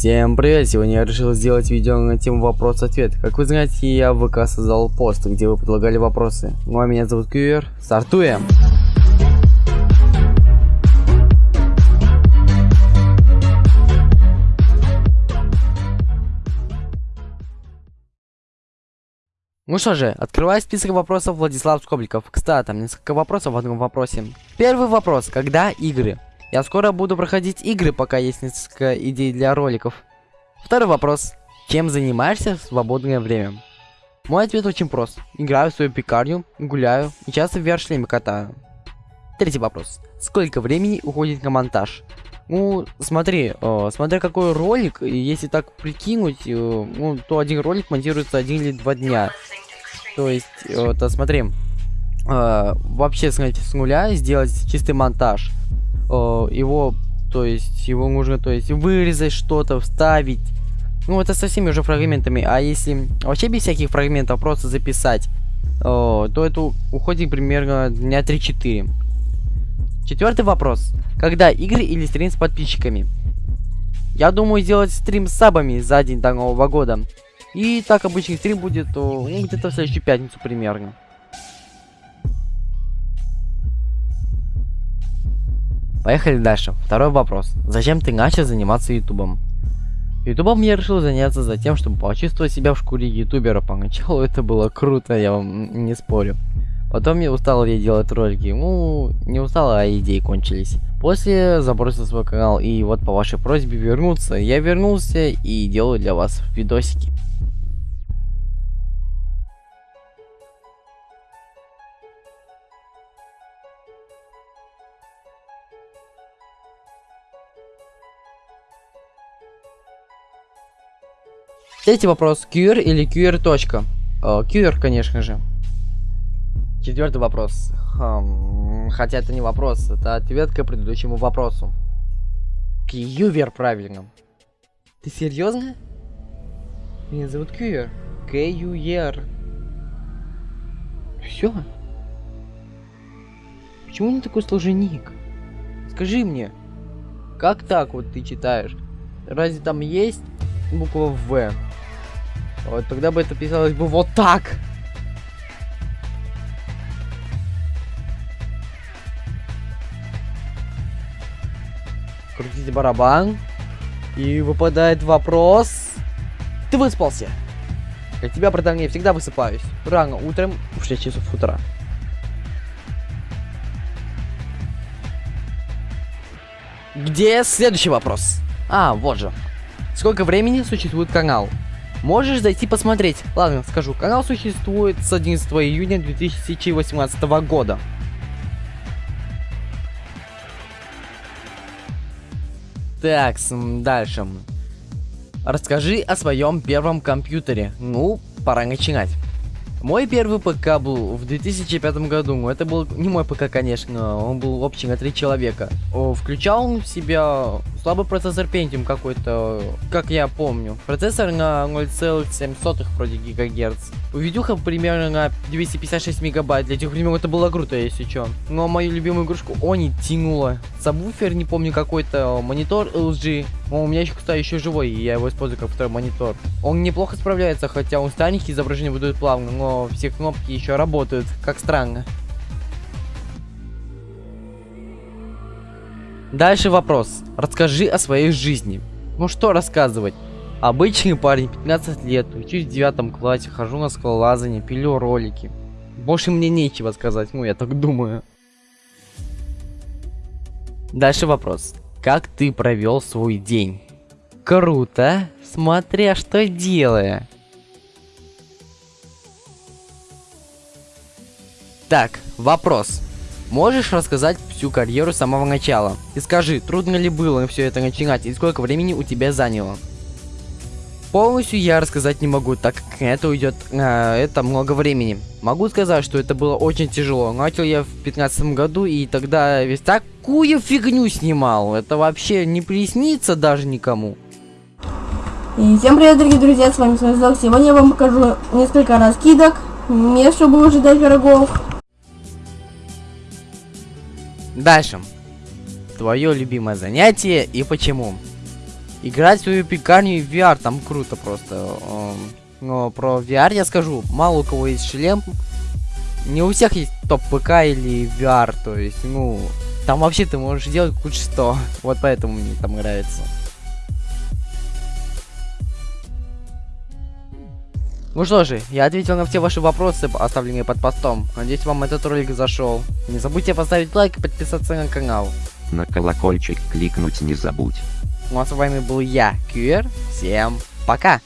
Всем привет! Сегодня я решил сделать видео на тему вопрос-ответ. Как вы знаете, я в ВК создал пост, где вы предлагали вопросы. Ну а меня зовут Кьюер. Стартуем! Ну что же, открываю список вопросов Владислав Скобликов. Кстати, там несколько вопросов в одном вопросе. Первый вопрос. Когда игры? Я скоро буду проходить игры, пока есть несколько идей для роликов. Второй вопрос. Чем занимаешься в свободное время? Мой ответ очень прост. Играю в свою пекарню, гуляю и часто в VR-шлеме катаю. Третий вопрос. Сколько времени уходит на монтаж? Ну, смотри, э, смотря какой ролик, если так прикинуть, э, ну, то один ролик монтируется один или два дня. То есть, э, то смотри, э, вообще, смотрите, с нуля сделать чистый монтаж – его, то есть, его нужно, то есть, вырезать что-то, вставить. Ну, это со всеми уже фрагментами. А если вообще без всяких фрагментов просто записать, э, то это уходит примерно дня 3-4. Четвертый вопрос. Когда игры или стрим с подписчиками? Я думаю сделать стрим с сабами за день до Нового года. И так обычный стрим будет ну, где-то в следующую пятницу примерно. Поехали дальше. Второй вопрос. Зачем ты начал заниматься ютубом? Ютубом я решил заняться за тем, чтобы почувствовать себя в шкуре ютубера. Поначалу это было круто, я вам не спорю. Потом я устал я делать ролики. Ну, не устал, а идеи кончились. После забросил свой канал и вот по вашей просьбе вернуться. Я вернулся и делаю для вас видосики. Третий вопрос. QR или QR точка? Uh, QR, конечно же. Четвертый вопрос. Хм, хотя это не вопрос, это ответ к предыдущему вопросу. Кьювер правильно. Ты серьезно? Меня зовут Кьювер. К-Ю-Е-Р. Все? Почему не такой сложный ник? Скажи мне, как так вот ты читаешь? Разве там есть буква В? Вот тогда бы это писалось бы вот так. Крутите барабан. И выпадает вопрос. Ты выспался? Для тебя, братан, я всегда высыпаюсь. Рано утром в 6 часов утра. Где следующий вопрос? А, вот же. Сколько времени существует канал? Можешь зайти посмотреть. Ладно, скажу. Канал существует с 11 июня 2018 года. Так, дальше. Расскажи о своем первом компьютере. Ну, пора начинать. Мой первый ПК был в 2005 году. Это был не мой ПК, конечно. Он был общий на три человека. Включал он в себя слабый процессор Pentium какой-то, как я помню. Процессор на 0,7 вроде гигагерц. Видюха примерно на 256 мегабайт. Для тех времен это было круто, если что. Но мою любимую игрушку Они тянула. Сабвуфер, не помню, какой-то монитор LG. Он у меня еще, кстати, еще живой, и я его использую как второй монитор. Он неплохо справляется, хотя он старенький, изображение выдает плавно, но все кнопки еще работают. Как странно. Дальше вопрос. Расскажи о своей жизни. Ну что рассказывать? Обычный парень, 15 лет, учусь в девятом классе, хожу на скалолазание, пилю ролики. Больше мне нечего сказать, ну я так думаю. Дальше вопрос. Как ты провел свой день? Круто, смотря что делая. Так, вопрос. Можешь рассказать всю карьеру с самого начала? И скажи, трудно ли было все это начинать и сколько времени у тебя заняло? Полностью я рассказать не могу, так как это уйдет э, это много времени. Могу сказать, что это было очень тяжело. Начал я в 15 году и тогда весь такую фигню снимал. Это вообще не приснится даже никому. И всем привет, дорогие друзья, с вами Смазок. Сегодня я вам покажу несколько раскидок, мест, чтобы ожидать врагов. Дальше. Твое любимое занятие и почему? Играть в свою пекарню и VR, там круто просто. Эм, Но про VR я скажу, мало у кого есть шлем. Не у всех есть топ ПК или VR, то есть, ну, там вообще ты можешь делать хоть что. Вот поэтому мне там нравится. Ну что же, я ответил на все ваши вопросы, оставленные под постом. Надеюсь, вам этот ролик зашел. Не забудьте поставить лайк и подписаться на канал. На колокольчик кликнуть не забудь. Ну а с вами был я, Кьюер. Всем пока!